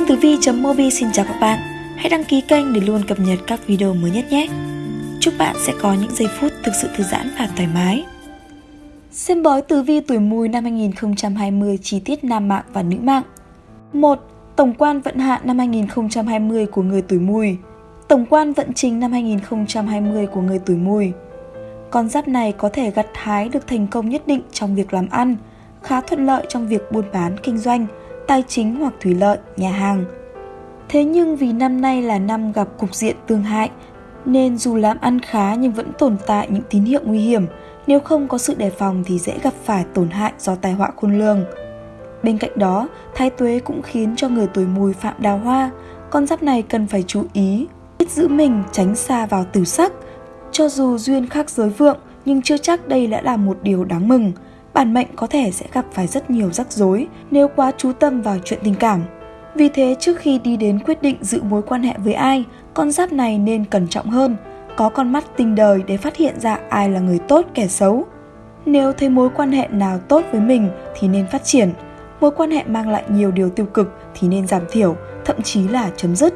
Kênh Tử Vi.mobi xin chào các bạn. Hãy đăng ký kênh để luôn cập nhật các video mới nhất nhé. Chúc bạn sẽ có những giây phút thực sự thư giãn và thoải mái. Xem bói Tử Vi tuổi Mùi năm 2020 chi tiết nam mạng và nữ mạng. 1. Tổng quan vận hạn năm 2020 của người tuổi Mùi. Tổng quan vận trình năm 2020 của người tuổi Mùi. Con giáp này có thể gặt hái được thành công nhất định trong việc làm ăn, khá thuận lợi trong việc buôn bán kinh doanh, tài chính hoặc thủy lợi, nhà hàng. Thế nhưng vì năm nay là năm gặp cục diện tương hại, nên dù làm ăn khá nhưng vẫn tồn tại những tín hiệu nguy hiểm, nếu không có sự đề phòng thì dễ gặp phải tổn hại do tai họa khôn lường. Bên cạnh đó, thái tuế cũng khiến cho người tuổi mùi phạm đào hoa, con giáp này cần phải chú ý, biết giữ mình tránh xa vào tử sắc. Cho dù duyên khác giới vượng, nhưng chưa chắc đây đã là một điều đáng mừng – bản mệnh có thể sẽ gặp phải rất nhiều rắc rối nếu quá chú tâm vào chuyện tình cảm. Vì thế trước khi đi đến quyết định giữ mối quan hệ với ai, con giáp này nên cẩn trọng hơn, có con mắt tinh đời để phát hiện ra ai là người tốt kẻ xấu. Nếu thấy mối quan hệ nào tốt với mình thì nên phát triển, mối quan hệ mang lại nhiều điều tiêu cực thì nên giảm thiểu, thậm chí là chấm dứt.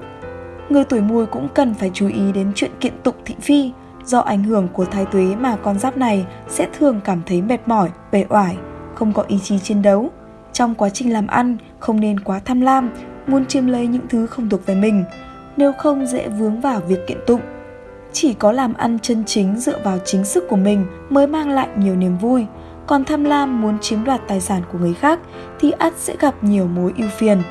Người tuổi mùi cũng cần phải chú ý đến chuyện kiện tụng thị phi, Do ảnh hưởng của thái tuế mà con giáp này sẽ thường cảm thấy mệt mỏi, bề oải, không có ý chí chiến đấu. Trong quá trình làm ăn, không nên quá tham lam, muốn chiếm lấy những thứ không thuộc về mình, nếu không dễ vướng vào việc kiện tụng. Chỉ có làm ăn chân chính dựa vào chính sức của mình mới mang lại nhiều niềm vui, còn tham lam muốn chiếm đoạt tài sản của người khác thì ắt sẽ gặp nhiều mối ưu phiền.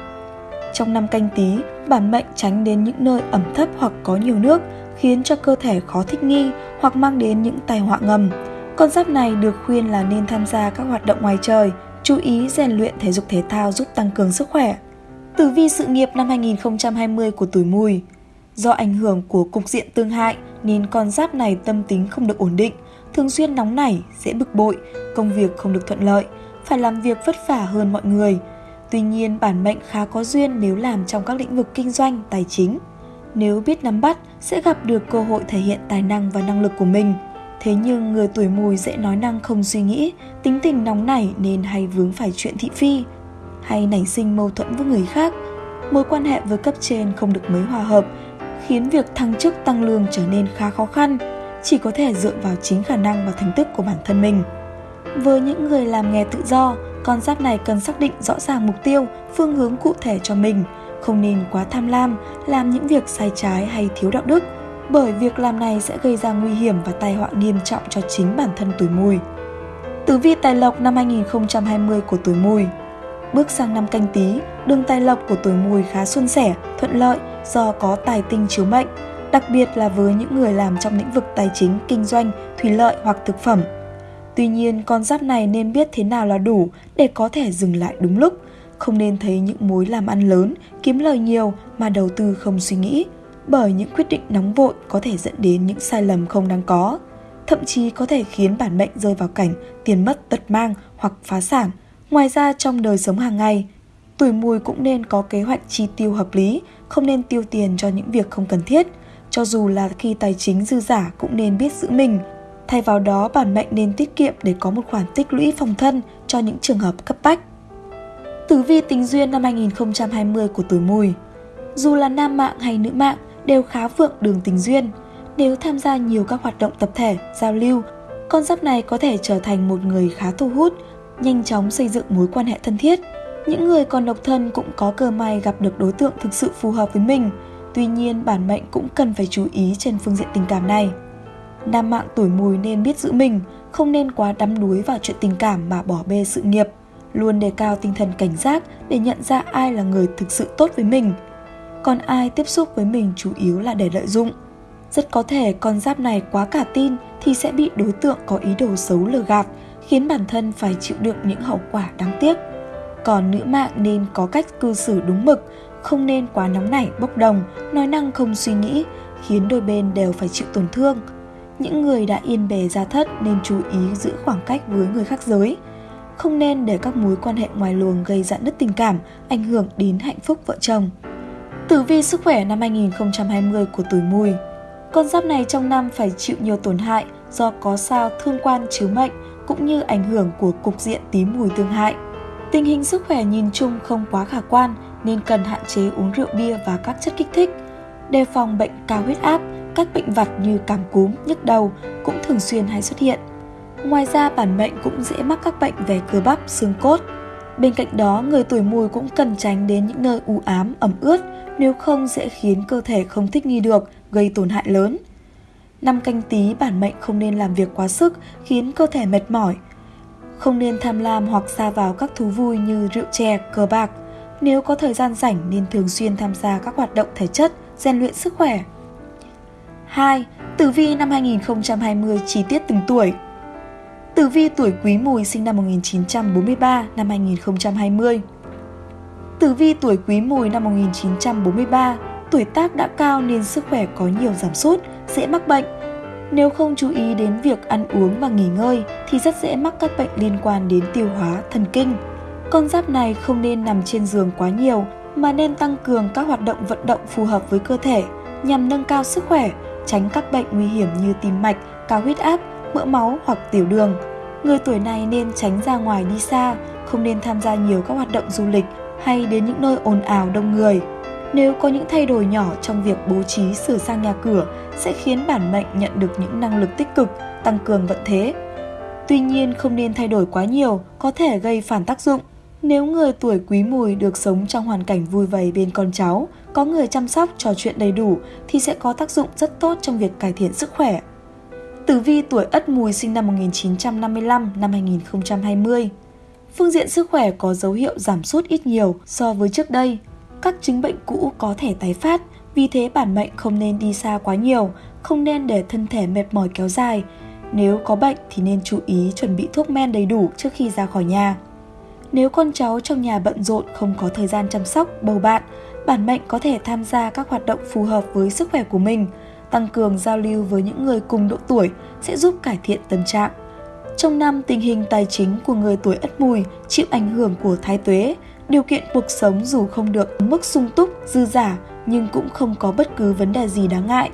Trong năm canh tí, bản mệnh tránh đến những nơi ẩm thấp hoặc có nhiều nước, khiến cho cơ thể khó thích nghi hoặc mang đến những tai họa ngầm. Con giáp này được khuyên là nên tham gia các hoạt động ngoài trời, chú ý rèn luyện thể dục thể thao giúp tăng cường sức khỏe. Tử vi sự nghiệp năm 2020 của tuổi mùi Do ảnh hưởng của cục diện tương hại nên con giáp này tâm tính không được ổn định, thường xuyên nóng nảy, dễ bực bội, công việc không được thuận lợi, phải làm việc vất vả hơn mọi người. Tuy nhiên, bản mệnh khá có duyên nếu làm trong các lĩnh vực kinh doanh, tài chính. Nếu biết nắm bắt, sẽ gặp được cơ hội thể hiện tài năng và năng lực của mình. Thế nhưng người tuổi mùi dễ nói năng không suy nghĩ, tính tình nóng nảy nên hay vướng phải chuyện thị phi, hay nảy sinh mâu thuẫn với người khác. Mối quan hệ với cấp trên không được mấy hòa hợp, khiến việc thăng chức tăng lương trở nên khá khó khăn, chỉ có thể dựa vào chính khả năng và thành tích của bản thân mình. Với những người làm nghề tự do, con giáp này cần xác định rõ ràng mục tiêu, phương hướng cụ thể cho mình – không nên quá tham lam, làm những việc sai trái hay thiếu đạo đức, bởi việc làm này sẽ gây ra nguy hiểm và tai họa nghiêm trọng cho chính bản thân tuổi mùi. Tử vi tài lộc năm 2020 của tuổi mùi Bước sang năm canh tí, đường tài lộc của tuổi mùi khá suôn sẻ, thuận lợi do có tài tinh chiếu mệnh, đặc biệt là với những người làm trong lĩnh vực tài chính, kinh doanh, thủy lợi hoặc thực phẩm. Tuy nhiên, con giáp này nên biết thế nào là đủ để có thể dừng lại đúng lúc, không nên thấy những mối làm ăn lớn, kiếm lời nhiều mà đầu tư không suy nghĩ, bởi những quyết định nóng vội có thể dẫn đến những sai lầm không đáng có, thậm chí có thể khiến bản mệnh rơi vào cảnh tiền mất tật mang hoặc phá sản. Ngoài ra trong đời sống hàng ngày, tuổi mùi cũng nên có kế hoạch chi tiêu hợp lý, không nên tiêu tiền cho những việc không cần thiết, cho dù là khi tài chính dư giả cũng nên biết giữ mình. Thay vào đó, bản mệnh nên tiết kiệm để có một khoản tích lũy phòng thân cho những trường hợp cấp bách. Tử vi tình duyên năm 2020 của tuổi mùi Dù là nam mạng hay nữ mạng đều khá vượng đường tình duyên. Nếu tham gia nhiều các hoạt động tập thể, giao lưu, con giáp này có thể trở thành một người khá thu hút, nhanh chóng xây dựng mối quan hệ thân thiết. Những người còn độc thân cũng có cơ may gặp được đối tượng thực sự phù hợp với mình. Tuy nhiên, bản mệnh cũng cần phải chú ý trên phương diện tình cảm này. Nam mạng tuổi mùi nên biết giữ mình, không nên quá đắm đuối vào chuyện tình cảm mà bỏ bê sự nghiệp – luôn đề cao tinh thần cảnh giác để nhận ra ai là người thực sự tốt với mình. Còn ai tiếp xúc với mình chủ yếu là để lợi dụng. Rất có thể con giáp này quá cả tin thì sẽ bị đối tượng có ý đồ xấu lừa gạt, khiến bản thân phải chịu đựng những hậu quả đáng tiếc. Còn nữ mạng nên có cách cư xử đúng mực, không nên quá nóng nảy bốc đồng, nói năng không suy nghĩ, khiến đôi bên đều phải chịu tổn thương. Những người đã yên bề gia thất nên chú ý giữ khoảng cách với người khác giới, không nên để các mối quan hệ ngoài luồng gây dạn nứt tình cảm, ảnh hưởng đến hạnh phúc vợ chồng. Tử vi sức khỏe năm 2020 của tuổi mùi Con giáp này trong năm phải chịu nhiều tổn hại do có sao thương quan chiếu mệnh cũng như ảnh hưởng của cục diện tí mùi tương hại. Tình hình sức khỏe nhìn chung không quá khả quan nên cần hạn chế uống rượu bia và các chất kích thích. Đề phòng bệnh cao huyết áp, các bệnh vặt như cảm cúm, nhức đầu cũng thường xuyên hay xuất hiện. Ngoài ra bản mệnh cũng dễ mắc các bệnh về cơ bắp, xương cốt. Bên cạnh đó, người tuổi mùi cũng cần tránh đến những nơi u ám, ẩm ướt, nếu không sẽ khiến cơ thể không thích nghi được, gây tổn hại lớn. Năm canh tí bản mệnh không nên làm việc quá sức khiến cơ thể mệt mỏi. Không nên tham lam hoặc xa vào các thú vui như rượu chè, cờ bạc. Nếu có thời gian rảnh nên thường xuyên tham gia các hoạt động thể chất, rèn luyện sức khỏe. 2. Tử vi năm 2020 chi tiết từng tuổi Tử vi tuổi Quý Mùi sinh năm 1943 năm 2020 Tử vi tuổi Quý Mùi năm 1943 tuổi tác đã cao nên sức khỏe có nhiều giảm sút, dễ mắc bệnh. Nếu không chú ý đến việc ăn uống và nghỉ ngơi thì rất dễ mắc các bệnh liên quan đến tiêu hóa, thần kinh. Con giáp này không nên nằm trên giường quá nhiều mà nên tăng cường các hoạt động vận động phù hợp với cơ thể nhằm nâng cao sức khỏe, tránh các bệnh nguy hiểm như tim mạch, cao huyết áp, mỡ máu hoặc tiểu đường. Người tuổi này nên tránh ra ngoài đi xa, không nên tham gia nhiều các hoạt động du lịch hay đến những nơi ồn ào đông người. Nếu có những thay đổi nhỏ trong việc bố trí sửa sang nhà cửa sẽ khiến bản mệnh nhận được những năng lực tích cực, tăng cường vận thế. Tuy nhiên không nên thay đổi quá nhiều, có thể gây phản tác dụng. Nếu người tuổi quý mùi được sống trong hoàn cảnh vui vầy bên con cháu, có người chăm sóc trò chuyện đầy đủ thì sẽ có tác dụng rất tốt trong việc cải thiện sức khỏe. Tử vi tuổi Ất Mùi sinh năm 1955 năm 2020. Phương diện sức khỏe có dấu hiệu giảm sút ít nhiều so với trước đây, các chứng bệnh cũ có thể tái phát, vì thế bản mệnh không nên đi xa quá nhiều, không nên để thân thể mệt mỏi kéo dài. Nếu có bệnh thì nên chú ý chuẩn bị thuốc men đầy đủ trước khi ra khỏi nhà. Nếu con cháu trong nhà bận rộn không có thời gian chăm sóc, bầu bạn, bản mệnh có thể tham gia các hoạt động phù hợp với sức khỏe của mình, tăng cường giao lưu với những người cùng độ tuổi sẽ giúp cải thiện tâm trạng. Trong năm, tình hình tài chính của người tuổi Ất Mùi chịu ảnh hưởng của thái tuế, điều kiện cuộc sống dù không được mức sung túc, dư giả nhưng cũng không có bất cứ vấn đề gì đáng ngại.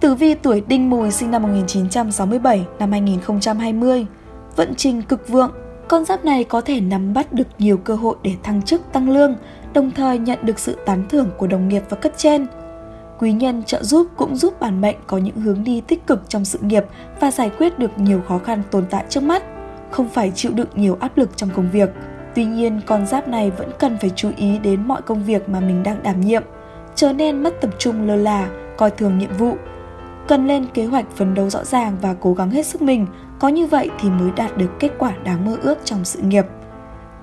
Tử vi tuổi Đinh Mùi sinh năm 1967 năm 2020, vận trình cực vượng, con giáp này có thể nắm bắt được nhiều cơ hội để thăng chức tăng lương, đồng thời nhận được sự tán thưởng của đồng nghiệp và cấp trên. Quý nhân trợ giúp cũng giúp bản mệnh có những hướng đi tích cực trong sự nghiệp và giải quyết được nhiều khó khăn tồn tại trước mắt, không phải chịu đựng nhiều áp lực trong công việc. Tuy nhiên, con giáp này vẫn cần phải chú ý đến mọi công việc mà mình đang đảm nhiệm, trở nên mất tập trung lơ là, coi thường nhiệm vụ. Cần lên kế hoạch phấn đấu rõ ràng và cố gắng hết sức mình, có như vậy thì mới đạt được kết quả đáng mơ ước trong sự nghiệp.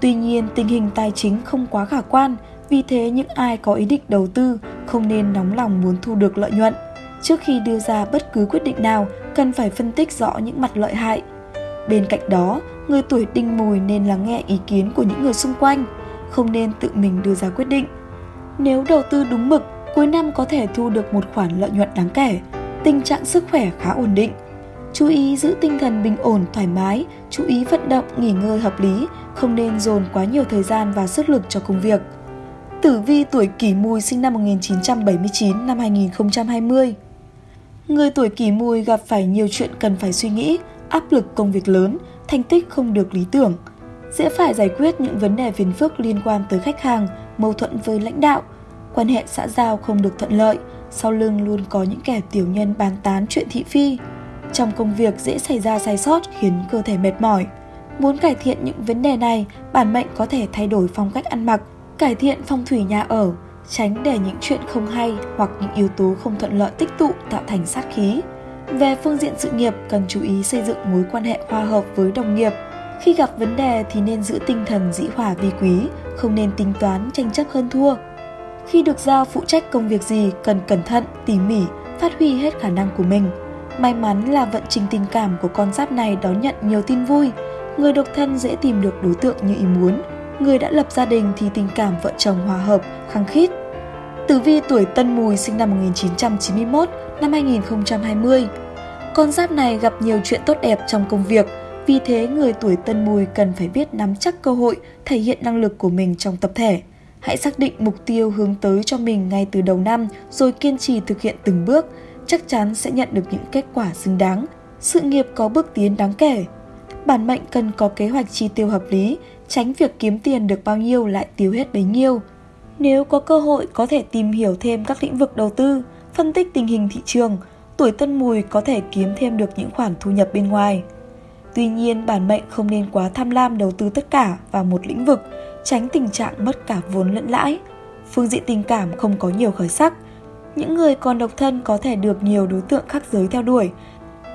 Tuy nhiên, tình hình tài chính không quá khả quan, vì thế những ai có ý định đầu tư không nên nóng lòng muốn thu được lợi nhuận. Trước khi đưa ra bất cứ quyết định nào, cần phải phân tích rõ những mặt lợi hại. Bên cạnh đó, người tuổi đinh mùi nên lắng nghe ý kiến của những người xung quanh, không nên tự mình đưa ra quyết định. Nếu đầu tư đúng mực, cuối năm có thể thu được một khoản lợi nhuận đáng kể, tình trạng sức khỏe khá ổn định. Chú ý giữ tinh thần bình ổn, thoải mái, chú ý vận động, nghỉ ngơi hợp lý, không nên dồn quá nhiều thời gian và sức lực cho công việc. Tử vi tuổi kỷ mùi sinh năm 1979 năm 2020 Người tuổi kỷ mùi gặp phải nhiều chuyện cần phải suy nghĩ, áp lực công việc lớn, thành tích không được lý tưởng. Dễ phải giải quyết những vấn đề phiền phức liên quan tới khách hàng, mâu thuẫn với lãnh đạo, quan hệ xã giao không được thuận lợi, sau lưng luôn có những kẻ tiểu nhân bàn tán chuyện thị phi. Trong công việc dễ xảy ra sai sót khiến cơ thể mệt mỏi. Muốn cải thiện những vấn đề này, bản mệnh có thể thay đổi phong cách ăn mặc, cải thiện phong thủy nhà ở, tránh để những chuyện không hay hoặc những yếu tố không thuận lợi tích tụ tạo thành sát khí. Về phương diện sự nghiệp, cần chú ý xây dựng mối quan hệ hòa hợp với đồng nghiệp. Khi gặp vấn đề thì nên giữ tinh thần dĩ hòa vi quý, không nên tính toán tranh chấp hơn thua. Khi được giao phụ trách công việc gì, cần cẩn thận, tỉ mỉ, phát huy hết khả năng của mình. May mắn là vận trình tình cảm của con giáp này đón nhận nhiều tin vui. Người độc thân dễ tìm được đối tượng như ý muốn. Người đã lập gia đình thì tình cảm vợ chồng hòa hợp, khăng khít. Tử vi tuổi Tân Mùi sinh năm 1991 năm 2020. Con giáp này gặp nhiều chuyện tốt đẹp trong công việc, vì thế người tuổi Tân Mùi cần phải biết nắm chắc cơ hội thể hiện năng lực của mình trong tập thể. Hãy xác định mục tiêu hướng tới cho mình ngay từ đầu năm rồi kiên trì thực hiện từng bước, chắc chắn sẽ nhận được những kết quả xứng đáng. Sự nghiệp có bước tiến đáng kể. Bản mệnh cần có kế hoạch chi tiêu hợp lý, tránh việc kiếm tiền được bao nhiêu lại tiêu hết bấy nhiêu. Nếu có cơ hội có thể tìm hiểu thêm các lĩnh vực đầu tư, phân tích tình hình thị trường, tuổi tân mùi có thể kiếm thêm được những khoản thu nhập bên ngoài. Tuy nhiên, bản mệnh không nên quá tham lam đầu tư tất cả vào một lĩnh vực, tránh tình trạng mất cả vốn lẫn lãi. Phương diện tình cảm không có nhiều khởi sắc. Những người còn độc thân có thể được nhiều đối tượng khác giới theo đuổi.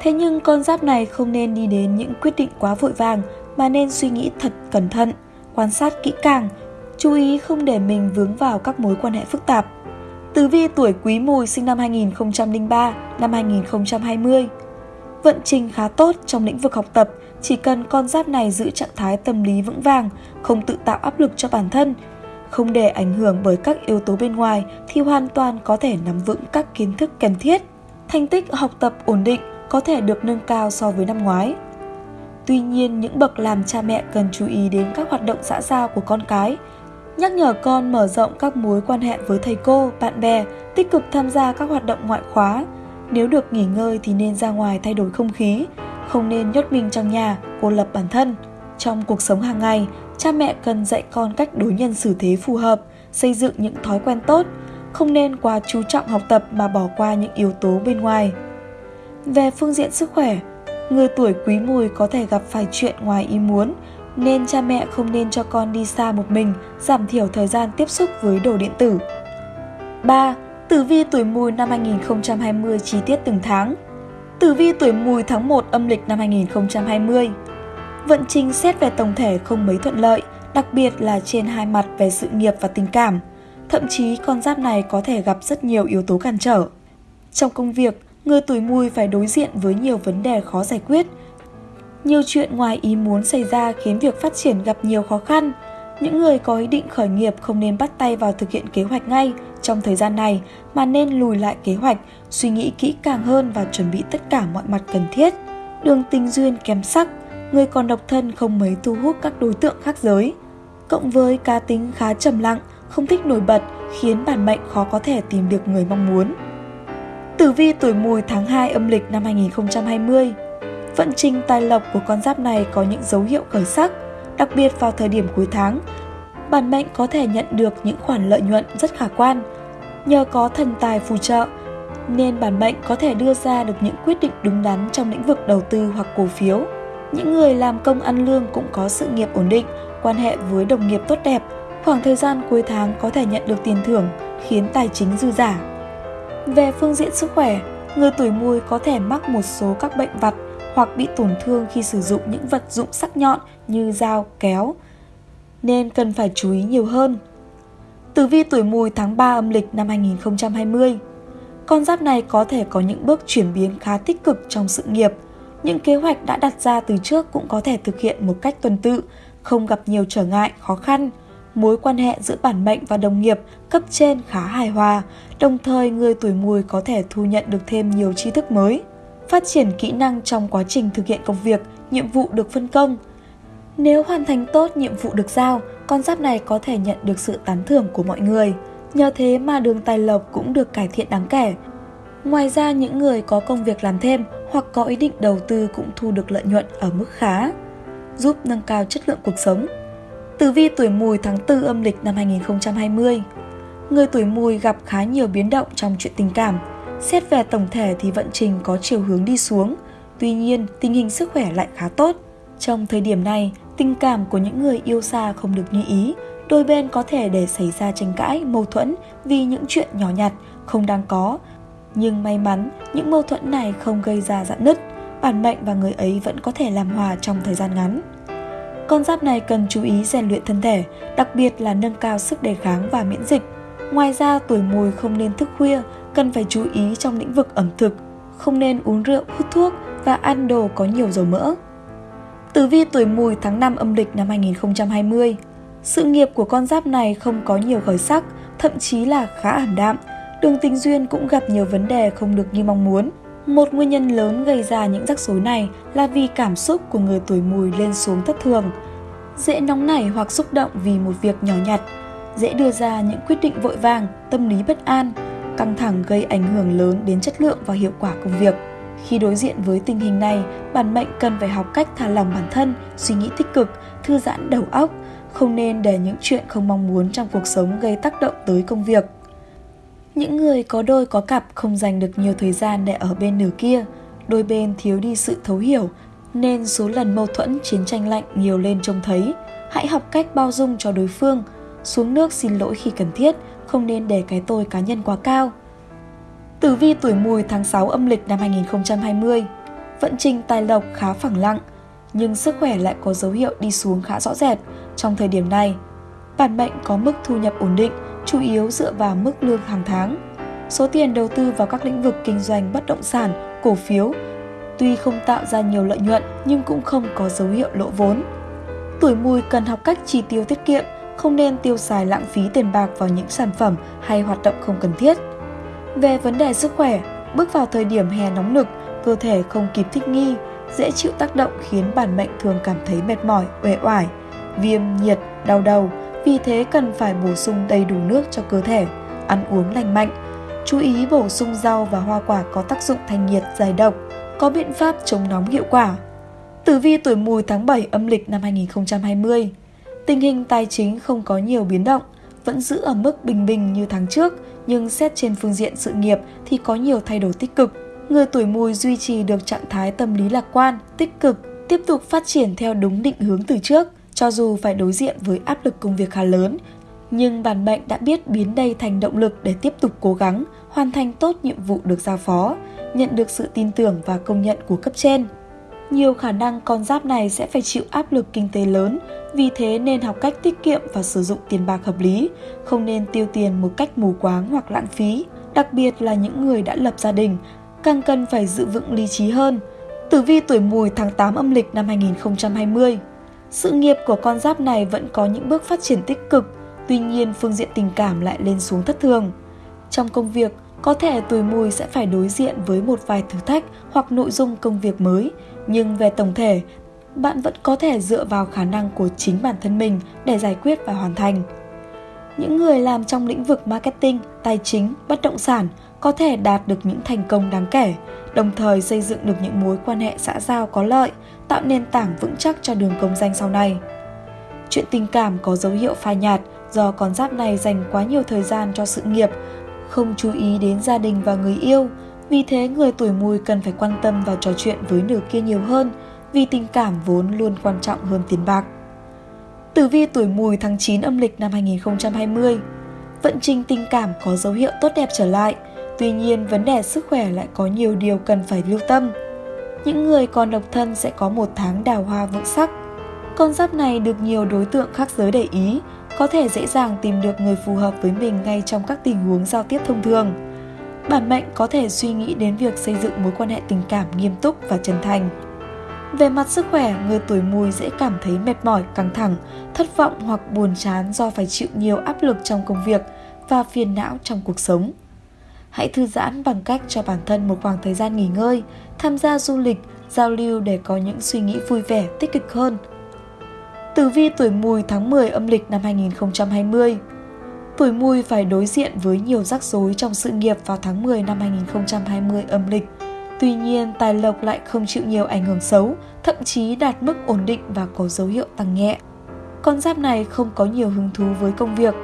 Thế nhưng con giáp này không nên đi đến những quyết định quá vội vàng mà nên suy nghĩ thật cẩn thận, quan sát kỹ càng, chú ý không để mình vướng vào các mối quan hệ phức tạp. Tử vi tuổi Quý Mùi sinh năm 2003, năm 2020. Vận trình khá tốt trong lĩnh vực học tập, chỉ cần con giáp này giữ trạng thái tâm lý vững vàng, không tự tạo áp lực cho bản thân, không để ảnh hưởng bởi các yếu tố bên ngoài thì hoàn toàn có thể nắm vững các kiến thức cần thiết. Thành tích học tập ổn định có thể được nâng cao so với năm ngoái. Tuy nhiên, những bậc làm cha mẹ cần chú ý đến các hoạt động xã giao của con cái, nhắc nhở con mở rộng các mối quan hệ với thầy cô, bạn bè, tích cực tham gia các hoạt động ngoại khóa. Nếu được nghỉ ngơi thì nên ra ngoài thay đổi không khí, không nên nhốt mình trong nhà, cô lập bản thân. Trong cuộc sống hàng ngày, cha mẹ cần dạy con cách đối nhân xử thế phù hợp, xây dựng những thói quen tốt, không nên quá chú trọng học tập mà bỏ qua những yếu tố bên ngoài. Về phương diện sức khỏe, người tuổi quý mùi có thể gặp phải chuyện ngoài ý muốn, nên cha mẹ không nên cho con đi xa một mình, giảm thiểu thời gian tiếp xúc với đồ điện tử. 3. Tử vi tuổi mùi năm 2020 chi tiết từng tháng Tử vi tuổi mùi tháng 1 âm lịch năm 2020 Vận trình xét về tổng thể không mấy thuận lợi, đặc biệt là trên hai mặt về sự nghiệp và tình cảm. Thậm chí con giáp này có thể gặp rất nhiều yếu tố cản trở. Trong công việc, người tuổi mùi phải đối diện với nhiều vấn đề khó giải quyết. Nhiều chuyện ngoài ý muốn xảy ra khiến việc phát triển gặp nhiều khó khăn. Những người có ý định khởi nghiệp không nên bắt tay vào thực hiện kế hoạch ngay trong thời gian này mà nên lùi lại kế hoạch, suy nghĩ kỹ càng hơn và chuẩn bị tất cả mọi mặt cần thiết. Đường tình duyên kém sắc, người còn độc thân không mấy thu hút các đối tượng khác giới. Cộng với cá tính khá trầm lặng, không thích nổi bật khiến bản mệnh khó có thể tìm được người mong muốn. Tử vi tuổi mùi tháng 2 âm lịch năm 2020 Vận trình tài lộc của con giáp này có những dấu hiệu khởi sắc, đặc biệt vào thời điểm cuối tháng. Bản mệnh có thể nhận được những khoản lợi nhuận rất khả quan. Nhờ có thần tài phù trợ, nên bản mệnh có thể đưa ra được những quyết định đúng đắn trong lĩnh vực đầu tư hoặc cổ phiếu. Những người làm công ăn lương cũng có sự nghiệp ổn định, quan hệ với đồng nghiệp tốt đẹp. Khoảng thời gian cuối tháng có thể nhận được tiền thưởng, khiến tài chính dư giả. Về phương diện sức khỏe, người tuổi mùi có thể mắc một số các bệnh vặt hoặc bị tổn thương khi sử dụng những vật dụng sắc nhọn như dao, kéo, nên cần phải chú ý nhiều hơn. Tử vi tuổi mùi tháng 3 âm lịch năm 2020 Con giáp này có thể có những bước chuyển biến khá tích cực trong sự nghiệp, những kế hoạch đã đặt ra từ trước cũng có thể thực hiện một cách tuần tự, không gặp nhiều trở ngại, khó khăn. Mối quan hệ giữa bản mệnh và đồng nghiệp cấp trên khá hài hòa, đồng thời người tuổi mùi có thể thu nhận được thêm nhiều tri thức mới. Phát triển kỹ năng trong quá trình thực hiện công việc, nhiệm vụ được phân công. Nếu hoàn thành tốt nhiệm vụ được giao, con giáp này có thể nhận được sự tán thưởng của mọi người. Nhờ thế mà đường tài lộc cũng được cải thiện đáng kể, Ngoài ra, những người có công việc làm thêm hoặc có ý định đầu tư cũng thu được lợi nhuận ở mức khá, giúp nâng cao chất lượng cuộc sống. Tử vi tuổi mùi tháng 4 âm lịch năm 2020 Người tuổi mùi gặp khá nhiều biến động trong chuyện tình cảm. Xét về tổng thể thì vận trình có chiều hướng đi xuống, tuy nhiên tình hình sức khỏe lại khá tốt. Trong thời điểm này, tình cảm của những người yêu xa không được như ý, đôi bên có thể để xảy ra tranh cãi, mâu thuẫn vì những chuyện nhỏ nhặt, không đáng có nhưng may mắn, những mâu thuẫn này không gây ra dạn nứt, bản mệnh và người ấy vẫn có thể làm hòa trong thời gian ngắn. Con giáp này cần chú ý rèn luyện thân thể, đặc biệt là nâng cao sức đề kháng và miễn dịch. Ngoài ra, tuổi mùi không nên thức khuya, cần phải chú ý trong lĩnh vực ẩm thực, không nên uống rượu, hút thuốc và ăn đồ có nhiều dầu mỡ. Tử vi tuổi mùi tháng 5 âm lịch năm 2020 Sự nghiệp của con giáp này không có nhiều khởi sắc, thậm chí là khá ảm đạm, đường tình duyên cũng gặp nhiều vấn đề không được như mong muốn. Một nguyên nhân lớn gây ra những rắc rối này là vì cảm xúc của người tuổi mùi lên xuống thất thường. Dễ nóng nảy hoặc xúc động vì một việc nhỏ nhặt, dễ đưa ra những quyết định vội vàng, tâm lý bất an, căng thẳng gây ảnh hưởng lớn đến chất lượng và hiệu quả công việc. Khi đối diện với tình hình này, bản mệnh cần phải học cách thả lỏng bản thân, suy nghĩ tích cực, thư giãn đầu óc, không nên để những chuyện không mong muốn trong cuộc sống gây tác động tới công việc. Những người có đôi có cặp không dành được nhiều thời gian để ở bên nửa kia, đôi bên thiếu đi sự thấu hiểu, nên số lần mâu thuẫn chiến tranh lạnh nhiều lên trông thấy. Hãy học cách bao dung cho đối phương, xuống nước xin lỗi khi cần thiết, không nên để cái tôi cá nhân quá cao. Tử vi tuổi mùi tháng 6 âm lịch năm 2020 Vận trình tài lộc khá phẳng lặng, nhưng sức khỏe lại có dấu hiệu đi xuống khá rõ rệt trong thời điểm này. Bản mệnh có mức thu nhập ổn định, chủ yếu dựa vào mức lương hàng tháng. Số tiền đầu tư vào các lĩnh vực kinh doanh bất động sản, cổ phiếu tuy không tạo ra nhiều lợi nhuận nhưng cũng không có dấu hiệu lỗ vốn. Tuổi mùi cần học cách chi tiêu tiết kiệm, không nên tiêu xài lãng phí tiền bạc vào những sản phẩm hay hoạt động không cần thiết. Về vấn đề sức khỏe, bước vào thời điểm hè nóng nực, cơ thể không kịp thích nghi, dễ chịu tác động khiến bản mệnh thường cảm thấy mệt mỏi, uể oải, viêm, nhiệt, đau đầu, vì thế cần phải bổ sung đầy đủ nước cho cơ thể, ăn uống lành mạnh. Chú ý bổ sung rau và hoa quả có tác dụng thanh nhiệt giải độc, có biện pháp chống nóng hiệu quả. Tử vi tuổi mùi tháng 7 âm lịch năm 2020 Tình hình tài chính không có nhiều biến động, vẫn giữ ở mức bình bình như tháng trước, nhưng xét trên phương diện sự nghiệp thì có nhiều thay đổi tích cực. Người tuổi mùi duy trì được trạng thái tâm lý lạc quan, tích cực, tiếp tục phát triển theo đúng định hướng từ trước, cho dù phải đối diện với áp lực công việc khá lớn, nhưng bản mệnh đã biết biến đây thành động lực để tiếp tục cố gắng, hoàn thành tốt nhiệm vụ được giao phó, nhận được sự tin tưởng và công nhận của cấp trên. Nhiều khả năng con giáp này sẽ phải chịu áp lực kinh tế lớn, vì thế nên học cách tiết kiệm và sử dụng tiền bạc hợp lý, không nên tiêu tiền một cách mù quáng hoặc lãng phí, đặc biệt là những người đã lập gia đình, càng cần phải giữ vững lý trí hơn. Tử vi tuổi mùi tháng 8 âm lịch năm 2020 sự nghiệp của con giáp này vẫn có những bước phát triển tích cực, tuy nhiên phương diện tình cảm lại lên xuống thất thường. Trong công việc, có thể tuổi mùi sẽ phải đối diện với một vài thử thách hoặc nội dung công việc mới, nhưng về tổng thể, bạn vẫn có thể dựa vào khả năng của chính bản thân mình để giải quyết và hoàn thành. Những người làm trong lĩnh vực marketing, tài chính, bất động sản có thể đạt được những thành công đáng kể, đồng thời xây dựng được những mối quan hệ xã giao có lợi, tạo nền tảng vững chắc cho đường công danh sau này. Chuyện tình cảm có dấu hiệu phai nhạt do con giáp này dành quá nhiều thời gian cho sự nghiệp, không chú ý đến gia đình và người yêu, vì thế người tuổi mùi cần phải quan tâm và trò chuyện với nửa kia nhiều hơn, vì tình cảm vốn luôn quan trọng hơn tiền bạc. Tử vi tuổi mùi tháng 9 âm lịch năm 2020 Vận trình tình cảm có dấu hiệu tốt đẹp trở lại, tuy nhiên vấn đề sức khỏe lại có nhiều điều cần phải lưu tâm. Những người còn độc thân sẽ có một tháng đào hoa vượng sắc. Con giáp này được nhiều đối tượng khác giới để ý, có thể dễ dàng tìm được người phù hợp với mình ngay trong các tình huống giao tiếp thông thường. Bản mệnh có thể suy nghĩ đến việc xây dựng mối quan hệ tình cảm nghiêm túc và chân thành. Về mặt sức khỏe, người tuổi mùi dễ cảm thấy mệt mỏi, căng thẳng, thất vọng hoặc buồn chán do phải chịu nhiều áp lực trong công việc và phiền não trong cuộc sống. Hãy thư giãn bằng cách cho bản thân một khoảng thời gian nghỉ ngơi, tham gia du lịch, giao lưu để có những suy nghĩ vui vẻ, tích cực hơn. Tử vi tuổi mùi tháng 10 âm lịch năm 2020 Tuổi mùi phải đối diện với nhiều rắc rối trong sự nghiệp vào tháng 10 năm 2020 âm lịch. Tuy nhiên, tài lộc lại không chịu nhiều ảnh hưởng xấu, thậm chí đạt mức ổn định và có dấu hiệu tăng nhẹ. Con giáp này không có nhiều hứng thú với công việc,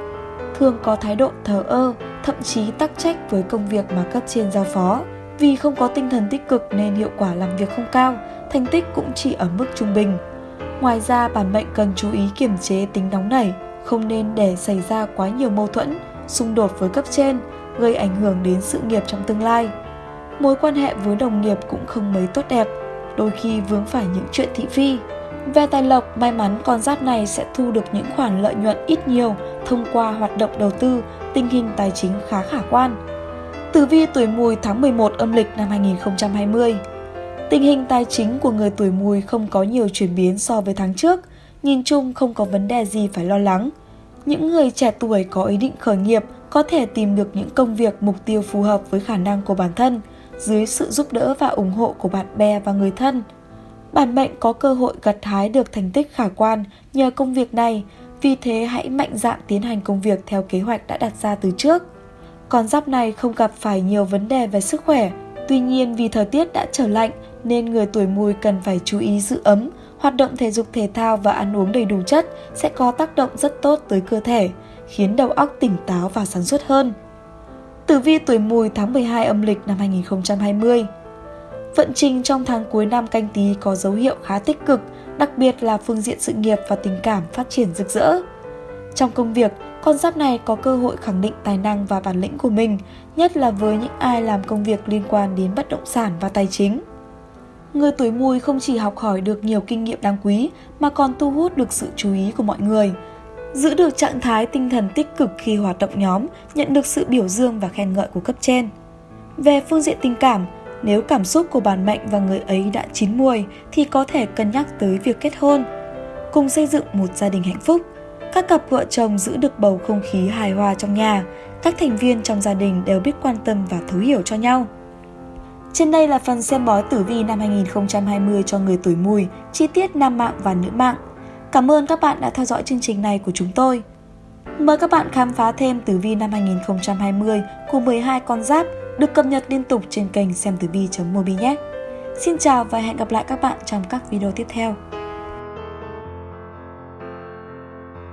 thường có thái độ thờ ơ, thậm chí tắc trách với công việc mà cấp trên giao phó. Vì không có tinh thần tích cực nên hiệu quả làm việc không cao, thành tích cũng chỉ ở mức trung bình. Ngoài ra, bản mệnh cần chú ý kiềm chế tính nóng nảy, không nên để xảy ra quá nhiều mâu thuẫn, xung đột với cấp trên, gây ảnh hưởng đến sự nghiệp trong tương lai. Mối quan hệ với đồng nghiệp cũng không mấy tốt đẹp, đôi khi vướng phải những chuyện thị phi. Về tài lộc, may mắn con giáp này sẽ thu được những khoản lợi nhuận ít nhiều thông qua hoạt động đầu tư, tình hình tài chính khá khả quan. Tử vi tuổi mùi tháng 11 âm lịch năm 2020 Tình hình tài chính của người tuổi mùi không có nhiều chuyển biến so với tháng trước, nhìn chung không có vấn đề gì phải lo lắng. Những người trẻ tuổi có ý định khởi nghiệp có thể tìm được những công việc mục tiêu phù hợp với khả năng của bản thân, dưới sự giúp đỡ và ủng hộ của bạn bè và người thân. Bản mệnh có cơ hội gặt hái được thành tích khả quan nhờ công việc này, vì thế hãy mạnh dạn tiến hành công việc theo kế hoạch đã đặt ra từ trước. Con giáp này không gặp phải nhiều vấn đề về sức khỏe, tuy nhiên vì thời tiết đã trở lạnh nên người tuổi mùi cần phải chú ý giữ ấm, hoạt động thể dục thể thao và ăn uống đầy đủ chất sẽ có tác động rất tốt tới cơ thể, khiến đầu óc tỉnh táo và sản xuất hơn. Tử vi tuổi mùi tháng 12 âm lịch năm 2020 Vận trình trong tháng cuối năm canh tí có dấu hiệu khá tích cực, đặc biệt là phương diện sự nghiệp và tình cảm phát triển rực rỡ. Trong công việc, con giáp này có cơ hội khẳng định tài năng và bản lĩnh của mình, nhất là với những ai làm công việc liên quan đến bất động sản và tài chính. Người tuổi mùi không chỉ học hỏi được nhiều kinh nghiệm đáng quý mà còn thu hút được sự chú ý của mọi người. Giữ được trạng thái tinh thần tích cực khi hoạt động nhóm, nhận được sự biểu dương và khen ngợi của cấp trên. Về phương diện tình cảm, nếu cảm xúc của bản mệnh và người ấy đã chín muồi thì có thể cân nhắc tới việc kết hôn, cùng xây dựng một gia đình hạnh phúc. Các cặp vợ chồng giữ được bầu không khí hài hòa trong nhà, các thành viên trong gia đình đều biết quan tâm và thấu hiểu cho nhau. Trên đây là phần xem bói tử vi năm 2020 cho người tuổi mùi, chi tiết nam mạng và nữ mạng. Cảm ơn các bạn đã theo dõi chương trình này của chúng tôi. Mời các bạn khám phá thêm tử vi năm 2020 của 12 con giáp được cập nhật liên tục trên kênh xem tử vi.mobi nhé. Xin chào và hẹn gặp lại các bạn trong các video tiếp theo.